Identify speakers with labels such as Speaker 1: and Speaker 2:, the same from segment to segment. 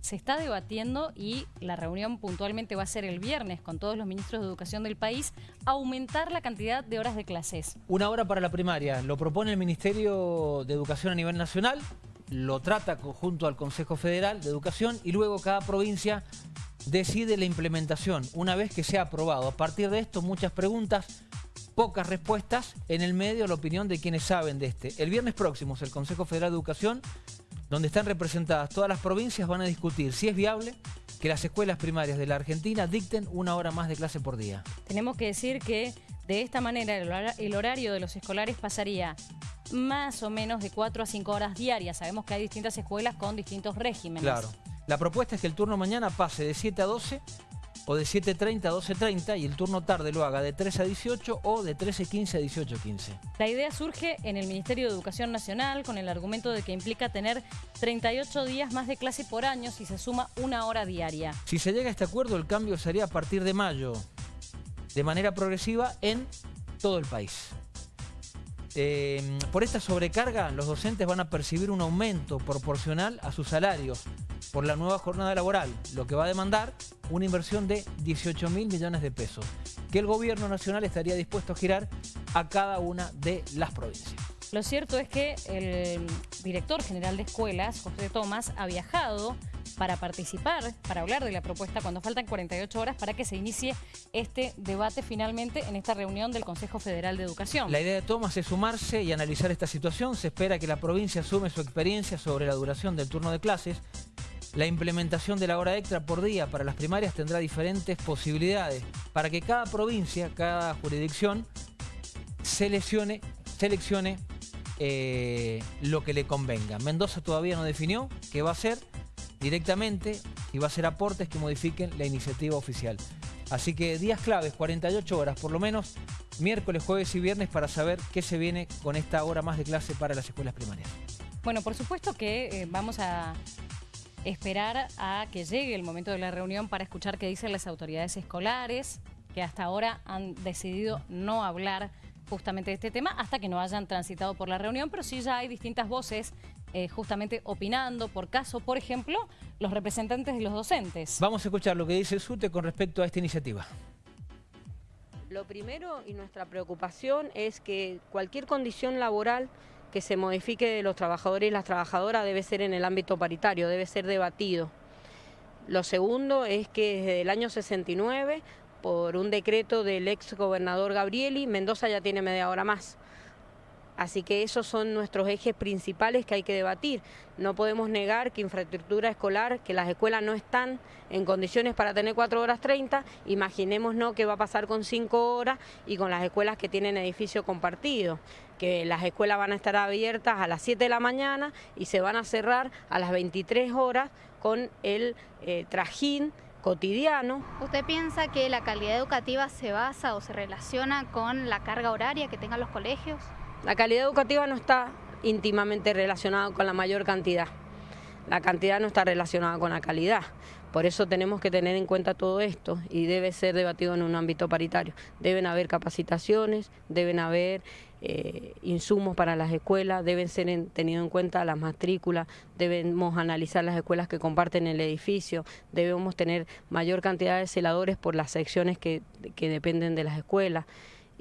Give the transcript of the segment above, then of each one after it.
Speaker 1: Se está debatiendo y la reunión puntualmente va a ser el viernes con todos los ministros de Educación del país, aumentar la cantidad de horas de clases.
Speaker 2: Una hora para la primaria, lo propone el Ministerio de Educación a nivel nacional, lo trata junto al Consejo Federal de Educación y luego cada provincia decide la implementación una vez que sea aprobado. A partir de esto, muchas preguntas, pocas respuestas, en el medio la opinión de quienes saben de este. El viernes próximo, el Consejo Federal de Educación donde están representadas todas las provincias, van a discutir si es viable que las escuelas primarias de la Argentina dicten una hora más de clase por día.
Speaker 1: Tenemos que decir que de esta manera el horario de los escolares pasaría más o menos de 4 a 5 horas diarias. Sabemos que hay distintas escuelas con distintos regímenes.
Speaker 2: Claro. La propuesta es que el turno mañana pase de 7 a 12 o de 7.30 a 12.30 y el turno tarde lo haga de 3 a 18 o de 13.15 a 18.15.
Speaker 1: La idea surge en el Ministerio de Educación Nacional con el argumento de que implica tener 38 días más de clase por año si se suma una hora diaria.
Speaker 2: Si se llega a este acuerdo, el cambio sería a partir de mayo, de manera progresiva en todo el país. Eh, por esta sobrecarga, los docentes van a percibir un aumento proporcional a sus salarios por la nueva jornada laboral, lo que va a demandar una inversión de 18 mil millones de pesos, que el gobierno nacional estaría dispuesto a girar a cada una de las provincias.
Speaker 1: Lo cierto es que el director general de escuelas, José Tomás, ha viajado para participar, para hablar de la propuesta cuando faltan 48 horas para que se inicie este debate finalmente en esta reunión del Consejo Federal de Educación.
Speaker 2: La idea de Tomás es sumarse y analizar esta situación. Se espera que la provincia asume su experiencia sobre la duración del turno de clases. La implementación de la hora extra por día para las primarias tendrá diferentes posibilidades para que cada provincia, cada jurisdicción seleccione, seleccione eh, lo que le convenga. Mendoza todavía no definió qué va a hacer directamente y va a hacer aportes que modifiquen la iniciativa oficial. Así que días claves, 48 horas por lo menos, miércoles, jueves y viernes para saber qué se viene con esta hora más de clase para las escuelas primarias.
Speaker 1: Bueno, por supuesto que eh, vamos a esperar a que llegue el momento de la reunión para escuchar qué dicen las autoridades escolares, que hasta ahora han decidido no hablar justamente de este tema hasta que no hayan transitado por la reunión, pero sí ya hay distintas voces eh, justamente opinando por caso, por ejemplo, los representantes de los docentes.
Speaker 2: Vamos a escuchar lo que dice el SUTE con respecto a esta iniciativa.
Speaker 3: Lo primero y nuestra preocupación es que cualquier condición laboral que se modifique de los trabajadores y las trabajadoras debe ser en el ámbito paritario, debe ser debatido. Lo segundo es que desde el año 69, por un decreto del ex gobernador Gabrieli, Mendoza ya tiene media hora más. Así que esos son nuestros ejes principales que hay que debatir. No podemos negar que infraestructura escolar, que las escuelas no están en condiciones para tener 4 horas 30, imaginemos no qué va a pasar con 5 horas y con las escuelas que tienen edificio compartido, que las escuelas van a estar abiertas a las 7 de la mañana y se van a cerrar a las 23 horas con el eh, trajín cotidiano.
Speaker 4: ¿Usted piensa que la calidad educativa se basa o se relaciona con la carga horaria que tengan los colegios?
Speaker 3: La calidad educativa no está íntimamente relacionada con la mayor cantidad. La cantidad no está relacionada con la calidad. Por eso tenemos que tener en cuenta todo esto y debe ser debatido en un ámbito paritario. Deben haber capacitaciones, deben haber eh, insumos para las escuelas, deben ser tenido en cuenta las matrículas, debemos analizar las escuelas que comparten el edificio, debemos tener mayor cantidad de celadores por las secciones que dependen de las escuelas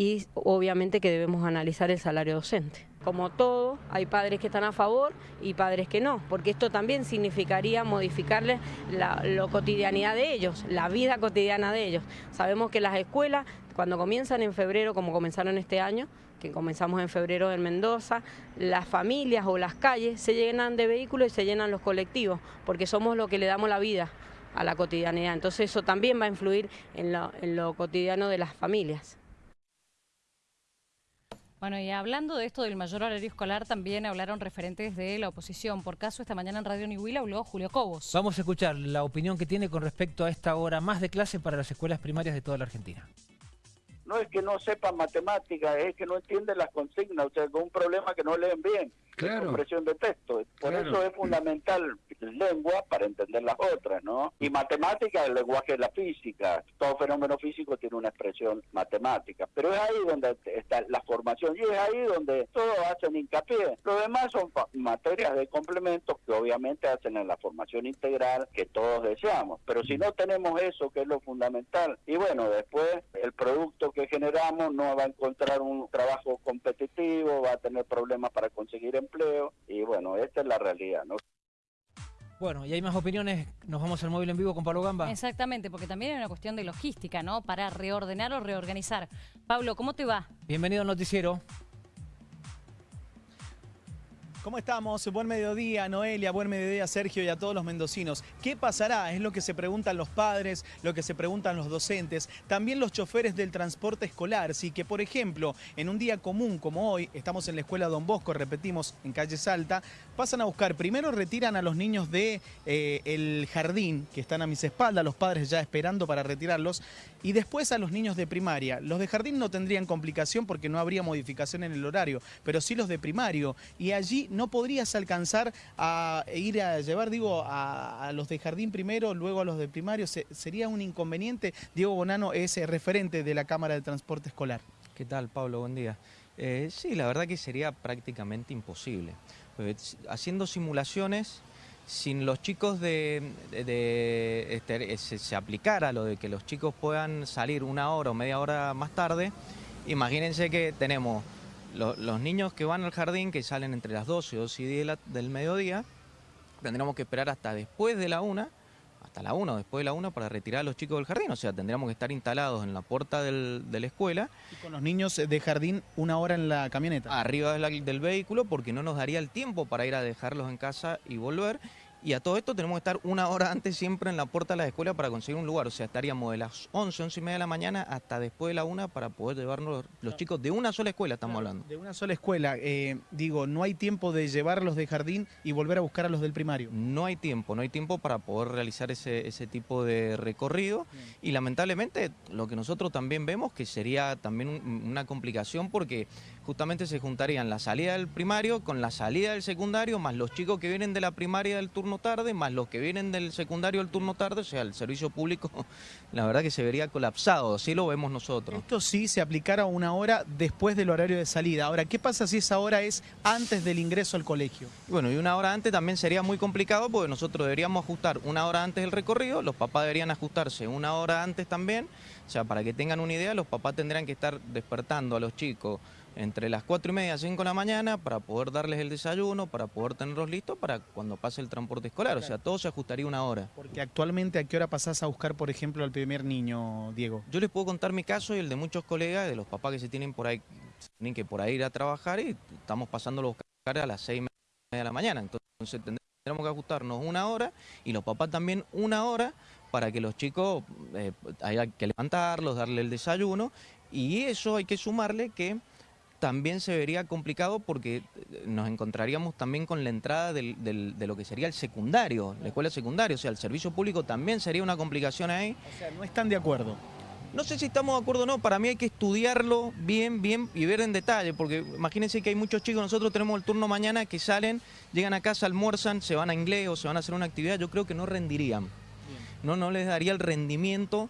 Speaker 3: y obviamente que debemos analizar el salario docente. Como todo, hay padres que están a favor y padres que no, porque esto también significaría modificarles la cotidianidad de ellos, la vida cotidiana de ellos. Sabemos que las escuelas, cuando comienzan en febrero, como comenzaron este año, que comenzamos en febrero en Mendoza, las familias o las calles se llenan de vehículos y se llenan los colectivos, porque somos lo que le damos la vida a la cotidianidad. Entonces eso también va a influir en lo cotidiano de las familias.
Speaker 1: Bueno, y hablando de esto del mayor horario escolar, también hablaron referentes de la oposición. Por caso, esta mañana en Radio Nihuila habló Julio Cobos.
Speaker 2: Vamos a escuchar la opinión que tiene con respecto a esta hora más de clase para las escuelas primarias de toda la Argentina.
Speaker 5: No es que no sepan matemáticas, es que no entienden las consignas, o sea, con un problema que no leen bien. Claro.
Speaker 6: compresión de texto. Por
Speaker 5: Claro.
Speaker 6: eso es fundamental lengua para entender las otras, ¿no? Y matemática, el lenguaje de la física. Todo fenómeno físico tiene una expresión matemática. Pero es ahí donde está la formación y es ahí donde todos hacen hincapié. Lo demás son materias de complementos que obviamente hacen en la formación integral que todos deseamos. Pero si no tenemos eso, que es lo fundamental, y bueno, después el producto que generamos no va a encontrar un trabajo competitivo, va a tener problemas para conseguir empleo, y bueno, esta es la realidad, ¿no?
Speaker 2: Bueno, y hay más opiniones. Nos vamos al móvil en vivo con Pablo Gamba.
Speaker 1: Exactamente, porque también hay una cuestión de logística, ¿no? Para reordenar o reorganizar. Pablo, ¿cómo te va?
Speaker 2: Bienvenido al noticiero.
Speaker 7: ¿Cómo estamos? Buen mediodía, Noelia, buen mediodía, Sergio, y a todos los mendocinos. ¿Qué pasará? Es lo que se preguntan los padres, lo que se preguntan los docentes, también los choferes del transporte escolar. Si que, por ejemplo, en un día común como hoy, estamos en la escuela Don Bosco, repetimos, en calle Salta, pasan a buscar, primero retiran a los niños de eh, jardín, que están a mis espaldas, los padres ya esperando para retirarlos, y después a los niños de primaria. Los de jardín no tendrían complicación porque no habría modificación en el horario, pero sí los de primario. Y allí no podrías alcanzar a ir a llevar, digo, a, los de jardín primero, luego a los de primario. Se- sería un inconveniente. Diego Bonano es eh, referente de la Cámara de Transporte Escolar.
Speaker 8: ¿Qué tal, Pablo? Buen día. Eh, sí, la verdad que sería prácticamente imposible. S- haciendo simulaciones, sin los chicos de- este, se, se aplicara lo de que los chicos puedan salir una hora o media hora más tarde, imagínense que tenemos lo- los niños que van al jardín, que salen entre las 12 y 2 y 10 de la- del mediodía, tendríamos que esperar hasta después de la una, hasta la una o después de la una para retirar a los chicos del jardín. O sea, tendríamos que estar instalados en la puerta del- de la escuela
Speaker 7: Y con los niños de jardín una hora en la camioneta.
Speaker 8: arriba del vehículo porque no nos daría el tiempo para ir a dejarlos en casa y volver. Y a todo esto tenemos que estar una hora antes siempre en la puerta de la escuela para conseguir un lugar. O sea, estaríamos de las 11, 11 y media de la mañana hasta después de la una para poder llevarnos los chicos de una sola escuela, estamos hablando.
Speaker 7: De una sola escuela. Eh, digo, no hay tiempo de llevarlos de jardín y volver a buscar a los del primario.
Speaker 8: No hay tiempo, no hay tiempo para poder realizar ese, ese tipo de recorrido y lamentablemente lo que nosotros también vemos que sería también un- una complicación porque justamente se juntarían la salida del primario con la salida del secundario, más los chicos que vienen de la primaria del turno tarde, más los que vienen del secundario del turno tarde, o sea, el servicio público la verdad que se vería colapsado, así lo vemos nosotros.
Speaker 7: Esto sí se aplicara una hora después del horario de salida. Ahora, ¿qué pasa si esa hora es antes del ingreso al colegio?
Speaker 8: Bueno, y una hora antes también sería muy complicado porque nosotros deberíamos ajustar una hora antes del recorrido, los papás deberían ajustarse una hora antes también. O sea, para que tengan una idea, los papás tendrían que estar despertando a los chicos entre las 4 y media y 5 de la mañana para poder darles el desayuno, para poder tenerlos listos para cuando pase el transporte escolar. O sea, todo se ajustaría una hora.
Speaker 7: Porque actualmente, ¿a qué hora pasás a buscar, por ejemplo, al primer niño, Diego?
Speaker 8: Yo les puedo contar mi caso y el de muchos colegas, de los papás que se tienen por ahí, tienen que por ahí ir a trabajar y estamos pasándolo a buscar a las seis y media de la mañana. Entonces tendremos que ajustarnos una hora y los papás también una hora para que los chicos eh, haya que levantarlos, darle el desayuno y eso hay que sumarle que también se vería complicado porque eh, nos encontraríamos también con la entrada del- del- de lo que sería el secundario, la escuela secundaria, o sea, el servicio público también sería una complicación ahí.
Speaker 7: O sea, no están de acuerdo.
Speaker 8: No sé si estamos de acuerdo o no, para mí hay que estudiarlo bien, bien y ver en detalle, porque imagínense que hay muchos chicos, nosotros tenemos el turno mañana que salen, llegan a casa, almuerzan, se van a inglés o se van a hacer una actividad, yo creo que no rendirían. No, no les daría el rendimiento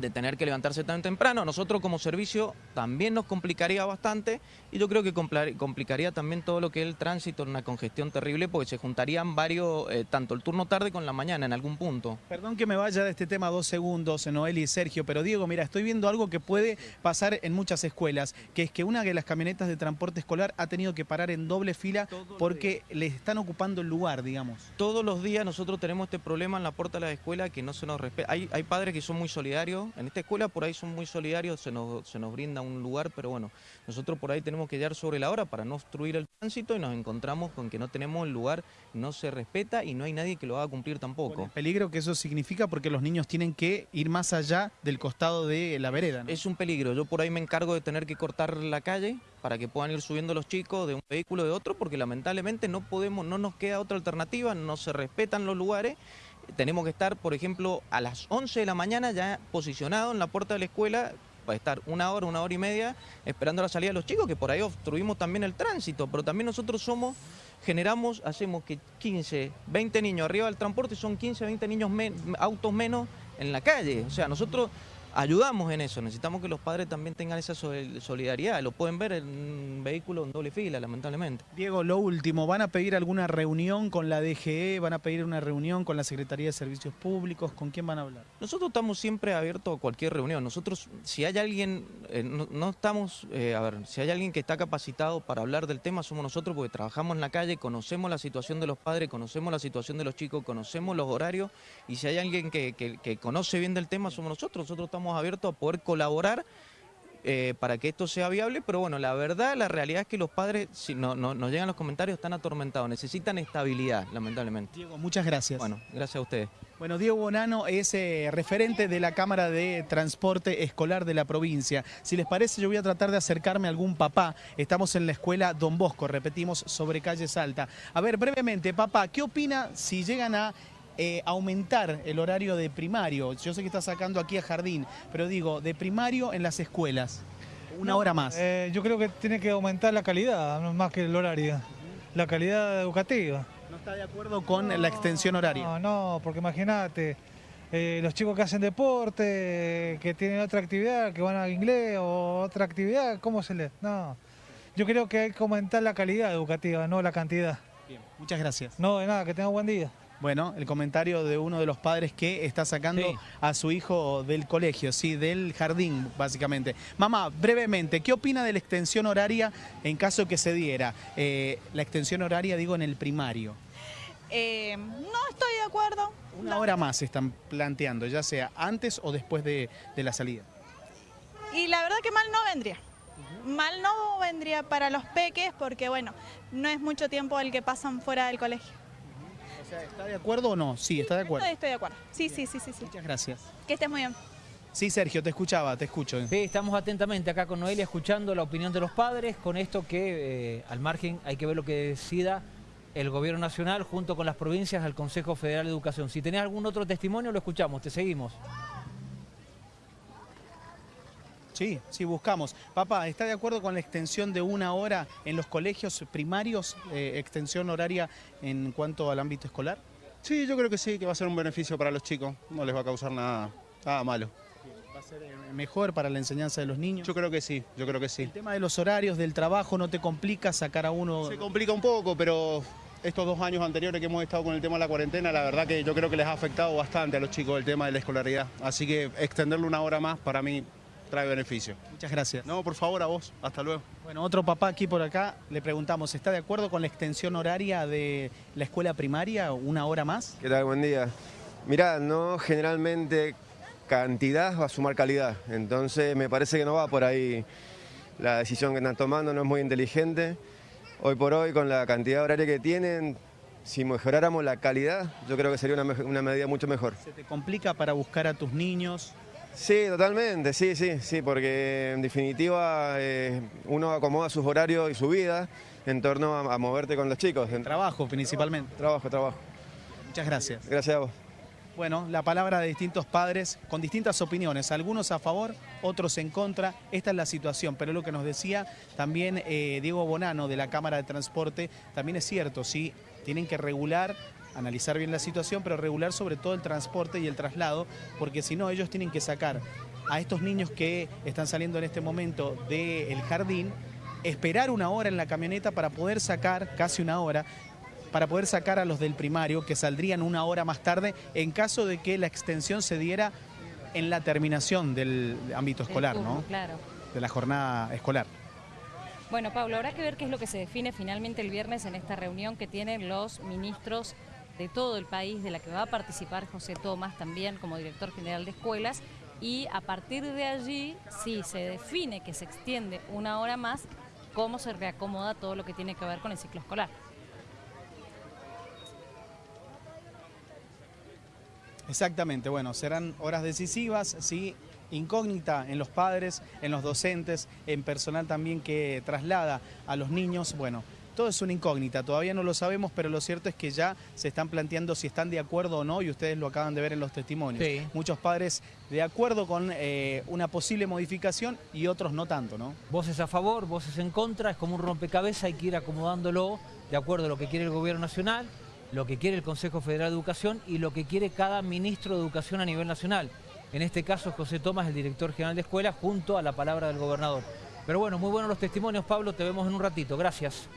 Speaker 8: de tener que levantarse tan temprano. Nosotros como servicio también nos complicaría bastante y yo creo que complicaría también todo lo que es el tránsito, una congestión terrible, porque se juntarían varios, eh, tanto el turno tarde con la mañana en algún punto.
Speaker 7: Perdón que me vaya de este tema dos segundos, Noel y Sergio, pero Diego, mira, estoy viendo algo que puede pasar en muchas escuelas, que es que una de las camionetas de transporte escolar ha tenido que parar en doble fila porque le están ocupando el lugar, digamos.
Speaker 8: Todos los días nosotros tenemos este problema en la puerta de la escuela que no se nos respeta. Hay, hay padres que son muy solidarios, en esta escuela por ahí son muy solidarios, se nos, se nos brinda un lugar, pero bueno, nosotros por ahí tenemos que llegar sobre la hora para no obstruir el tránsito y nos encontramos con que no tenemos el lugar, no se respeta y no hay nadie que lo haga cumplir
Speaker 7: Con
Speaker 8: tampoco.
Speaker 7: el peligro que eso significa porque los niños tienen que ir más allá del costado de la vereda. ¿no?
Speaker 8: Es un peligro, yo por ahí me encargo de tener que cortar la calle para que puedan ir subiendo los chicos de un vehículo de otro, porque lamentablemente no podemos, no nos queda otra alternativa, no se respetan los lugares. Tenemos que estar, por ejemplo, a las 11 de la mañana ya posicionado en la puerta de la escuela para estar una hora, una hora y media esperando la salida de los chicos, que por ahí obstruimos también el tránsito, pero también nosotros somos, generamos, hacemos que 15, 20 niños arriba del transporte son 15, 20 niños autos menos en la calle. O sea, nosotros ayudamos en eso. Necesitamos que los padres también tengan esa solidaridad. Lo pueden ver en un vehículo en doble fila, lamentablemente.
Speaker 7: Diego, lo último, ¿van a pedir alguna reunión con la DGE? ¿Van a pedir una reunión con la Secretaría de Servicios Públicos? ¿Con quién van a hablar?
Speaker 8: Nosotros estamos siempre abiertos a cualquier reunión. Nosotros, si hay alguien, eh, no, estamos, eh, a ver, si hay alguien que está capacitado para hablar del tema, somos nosotros porque trabajamos en la calle, conocemos la situación de los padres, conocemos la situación de los chicos, conocemos los horarios y si hay alguien que, que conoce bien del tema, somos nosotros. Nosotros estamos abiertos a poder colaborar eh, para que esto sea viable, pero bueno, la verdad, la realidad es que los padres, si no, no, nos llegan los comentarios, están atormentados, necesitan estabilidad, lamentablemente.
Speaker 7: Diego, muchas gracias.
Speaker 8: Bueno, gracias a ustedes.
Speaker 7: Bueno, Diego Bonano es eh, referente de la Cámara de Transporte Escolar de la provincia. Si les parece, yo voy a tratar de acercarme a algún papá. Estamos en la escuela Don Bosco, repetimos, sobre calle Salta. A ver, brevemente, papá, ¿qué opina si llegan a eh, aumentar el horario de primario. Yo sé que está sacando aquí a jardín, pero digo, de primario en las escuelas. Una hora más.
Speaker 5: Eh, yo creo que tiene que aumentar la calidad, más que el horario. La calidad educativa.
Speaker 7: ¿No está de acuerdo con la extensión horaria?
Speaker 5: No, no, porque imagínate, eh, los chicos que hacen deporte, que tienen otra actividad, que van al inglés o otra actividad, ¿cómo se les...? No. Yo creo que hay que aumentar la calidad educativa, no la cantidad.
Speaker 7: Bien, muchas gracias.
Speaker 5: No, de nada, que tenga buen día.
Speaker 7: Bueno, el comentario de uno de los padres que está sacando a su hijo del colegio, sí, del jardín, básicamente. Mamá, brevemente, ¿qué opina de la extensión horaria en caso que se diera? Eh, la extensión horaria, digo, en el primario.
Speaker 9: Eh, no estoy de acuerdo.
Speaker 7: Una hora más se están planteando, ya sea antes o después de, de la salida.
Speaker 9: Y la verdad que mal no vendría. Mal no vendría para los peques porque, bueno, no es mucho tiempo el que pasan fuera del colegio.
Speaker 7: ¿Está de acuerdo o no? Sí, está de acuerdo.
Speaker 9: Estoy de acuerdo. Sí, sí, sí, sí, sí.
Speaker 7: Muchas gracias.
Speaker 9: Que estés muy bien.
Speaker 7: Sí, Sergio, te escuchaba, te escucho.
Speaker 2: Sí, estamos atentamente acá con Noelia escuchando la opinión de los padres con esto que eh, al margen hay que ver lo que decida el gobierno nacional junto con las provincias al Consejo Federal de Educación. Si tenés algún otro testimonio lo escuchamos, te seguimos.
Speaker 7: Sí, sí, buscamos. Papá, ¿está de acuerdo con la extensión de una hora en los colegios primarios, eh, extensión horaria en cuanto al ámbito escolar?
Speaker 10: Sí, yo creo que sí, que va a ser un beneficio para los chicos, no les va a causar nada, nada malo.
Speaker 7: ¿Va a ser eh, mejor para la enseñanza de los niños?
Speaker 10: Yo creo que sí, yo creo que sí.
Speaker 7: ¿El tema de los horarios, del trabajo, no te complica sacar a uno...?
Speaker 10: Se complica un poco, pero estos dos años anteriores que hemos estado con el tema de la cuarentena, la verdad que yo creo que les ha afectado bastante a los chicos el tema de la escolaridad. Así que extenderlo una hora más para mí trae beneficio.
Speaker 7: Muchas gracias.
Speaker 10: No, por favor, a vos. Hasta luego.
Speaker 7: Bueno, otro papá aquí por acá, le preguntamos, ¿está de acuerdo con la extensión horaria de la escuela primaria, una hora más?
Speaker 11: ¿Qué tal? Buen día. Mirá, no generalmente cantidad va a sumar calidad, entonces me parece que no va por ahí la decisión que están tomando, no es muy inteligente. Hoy por hoy, con la cantidad horaria que tienen, si mejoráramos la calidad, yo creo que sería una, una medida mucho mejor.
Speaker 7: ¿Se te complica para buscar a tus niños?
Speaker 11: Sí, totalmente, sí, sí, sí, porque en definitiva eh, uno acomoda sus horarios y su vida en torno a, moverte con los chicos.
Speaker 7: En trabajo principalmente.
Speaker 11: Trabajo, trabajo.
Speaker 7: Muchas gracias.
Speaker 11: Gracias a vos.
Speaker 7: Bueno, la palabra de distintos padres con distintas opiniones, algunos a favor, otros en contra. Esta es la situación, pero lo que nos decía también eh, Diego Bonano de la Cámara de Transporte, también es cierto, sí, tienen que regular analizar bien la situación, pero regular sobre todo el transporte y el traslado, porque si no ellos tienen que sacar a estos niños que están saliendo en este momento del jardín, esperar una hora en la camioneta para poder sacar, casi una hora, para poder sacar a los del primario que saldrían una hora más tarde en caso de que la extensión se diera en la terminación del ámbito escolar, ¿no?
Speaker 1: Claro.
Speaker 7: De la jornada escolar.
Speaker 1: Bueno, Pablo, habrá que ver qué es lo que se define finalmente el viernes en esta reunión que tienen los ministros de todo el país, de la que va a participar José Tomás también como director general de escuelas, y a partir de allí, si se define que se extiende una hora más, cómo se reacomoda todo lo que tiene que ver con el ciclo escolar.
Speaker 7: Exactamente, bueno, serán horas decisivas, sí, incógnita en los padres, en los docentes, en personal también que traslada a los niños, bueno, todo es una incógnita, todavía no lo sabemos, pero lo cierto es que ya se están planteando si están de acuerdo o no y ustedes lo acaban de ver en los testimonios. Muchos padres de acuerdo con eh, una posible modificación y otros no tanto, ¿no?
Speaker 2: Voces a favor, voces en contra, es como un rompecabezas, hay que ir acomodándolo de acuerdo a lo que quiere el gobierno nacional, lo que quiere el Consejo Federal de Educación y lo que quiere cada ministro de Educación a nivel nacional. En este caso José Tomás, el director general de escuela, junto a la palabra del gobernador. Pero bueno, muy buenos los testimonios, Pablo, te vemos en un ratito. Gracias.